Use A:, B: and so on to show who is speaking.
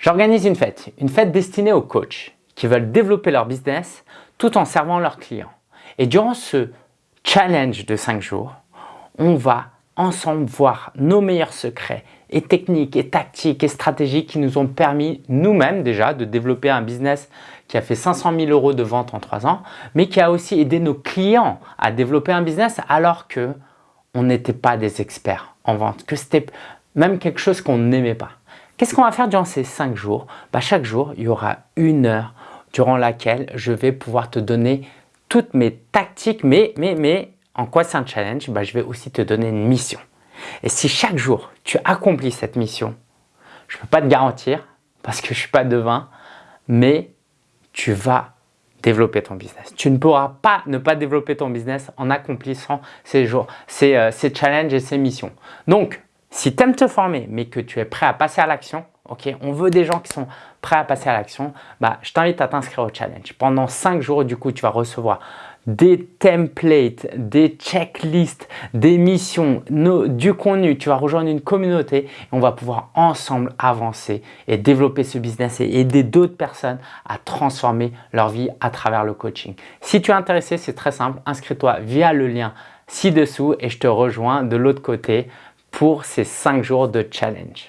A: J'organise une fête, une fête destinée aux coachs qui veulent développer leur business tout en servant leurs clients. Et durant ce challenge de 5 jours, on va ensemble voir nos meilleurs secrets et techniques et tactiques et stratégies qui nous ont permis nous-mêmes déjà de développer un business qui a fait 500 000 euros de vente en 3 ans, mais qui a aussi aidé nos clients à développer un business alors que on n'était pas des experts en vente, que c'était même quelque chose qu'on n'aimait pas. Qu'est-ce qu'on va faire durant ces 5 jours? Bah, Chaque jour, il y aura une heure durant laquelle je vais pouvoir te donner toutes mes tactiques, mais, mais, en quoi c'est un challenge? Bah, Je vais aussi te donner une mission. Et si chaque jour, tu accomplis cette mission, je ne peux pas te garantir, parce que je ne suis pas devin, mais tu vas développer ton business. Tu ne pourras pas ne pas développer ton business en accomplissant ces, jours, ces, euh, ces challenges et ces missions. Donc, si tu aimes te former, mais que tu es prêt à passer à l'action, ok, on veut des gens qui sont prêts à passer à l'action, bah, je t'invite à t'inscrire au challenge. Pendant 5 jours, du coup, tu vas recevoir des templates, des checklists, des missions, du contenu. Tu vas rejoindre une communauté et on va pouvoir ensemble avancer et développer ce business et aider d'autres personnes à transformer leur vie à travers le coaching. Si tu es intéressé, c'est très simple. Inscris-toi via le lien ci-dessous et je te rejoins de l'autre côté pour ces 5 jours de challenge.